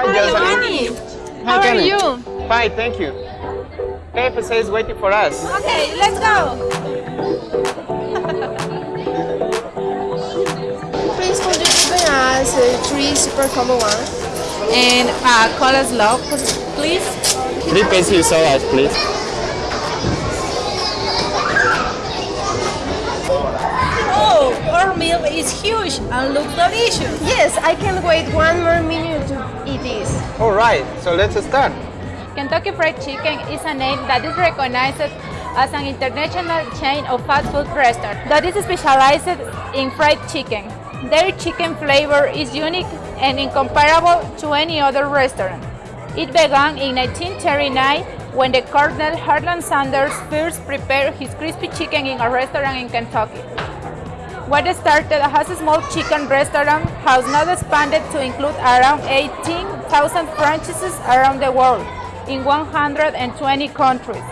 Hi, Hi, Jocelyn. Bonnie. Hi, How are you? Fine, thank you. KFC is waiting for us. Okay, let's go. Please could you give us three super combo one? And uh, coleslaw, please. Three pencil sodas, please. Our meal is huge and looks delicious. Yes, I can't wait one more minute to eat this. All right, so let's start. Kentucky Fried Chicken is a name that is recognized as an international chain of fast food restaurants that is specialized in fried chicken. Their chicken flavor is unique and incomparable to any other restaurant. It began in 1939 when the Colonel Harlan Sanders first prepared his crispy chicken in a restaurant in Kentucky. What started as a small chicken restaurant has now expanded to include around 18,000 franchises around the world in 120 countries.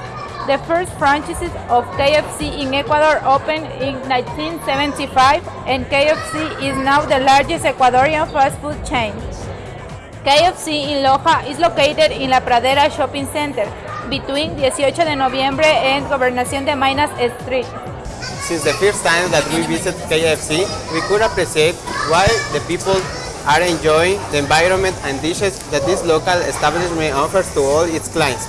The first franchises of KFC in Ecuador opened in 1975 and KFC is now the largest Ecuadorian fast food chain. KFC in Loja is located in La Pradera Shopping Center between 18 de noviembre and Gobernación de Minas Street. Since the first time that we visited KFC, we could appreciate why the people are enjoying the environment and dishes that this local establishment offers to all its clients.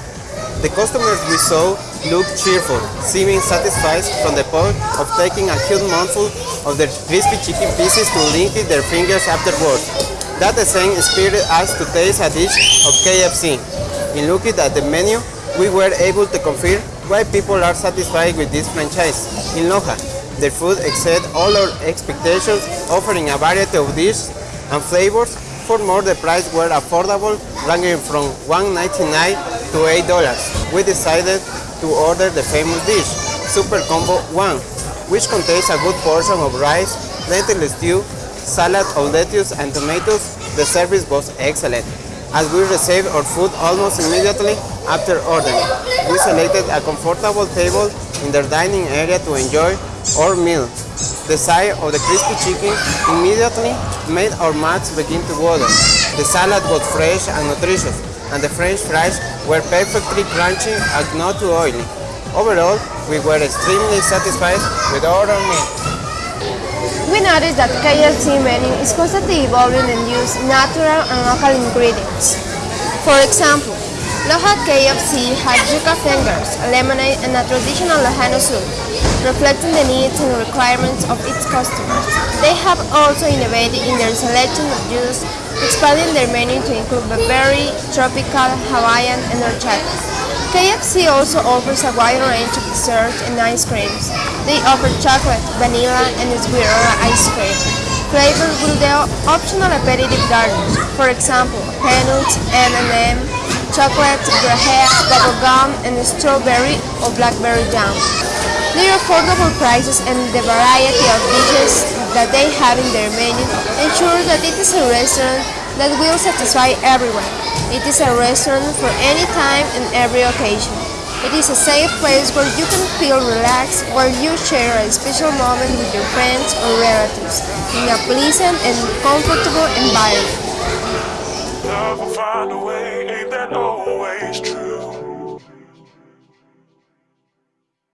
The customers we saw looked cheerful, seeming satisfied from the point of taking a huge mouthful of their crispy chicken pieces to lick their fingers afterwards. That scene inspired us to taste a dish of KFC. In looking at the menu, we were able to confirm why people are satisfied with this franchise. In Loja, their food exceeded all our expectations, offering a variety of dishes and flavors. For more, the price were affordable, ranging from $1.99 to $8. We decided to order the famous dish, Super Combo 1, which contains a good portion of rice, lentil stew, salad of lettuce and tomatoes. The service was excellent, as we received our food almost immediately after ordering. We selected a comfortable table in their dining area to enjoy our meal. The sight of the crispy chicken immediately made our mouths begin to water. The salad was fresh and nutritious, and the french fries were perfectly crunchy and not too oily. Overall, we were extremely satisfied with our meal. Noticed that KFC menu is constantly evolving and use natural and local ingredients. For example, Loja KFC has yuca fingers, lemonade, and a traditional Lojano soup, reflecting the needs and requirements of its customers. They have also innovated in their selection of juice, expanding their menu to include berry, tropical, Hawaiian, and horchata. KFC also offers a wide range of desserts and ice creams. They offer chocolate, vanilla, and sweeter ice cream, flavored with the optional aperitif garnish. For example, peanuts, M&M, chocolate, graham, bubble gum, and strawberry or blackberry jam. Their affordable prices and the variety of dishes that they have in their menu ensure that it is a restaurant that will satisfy everyone. It is a restaurant for any time and every occasion. It is a safe place where you can feel relaxed where you share a special moment with your friends or relatives in a pleasant and comfortable environment.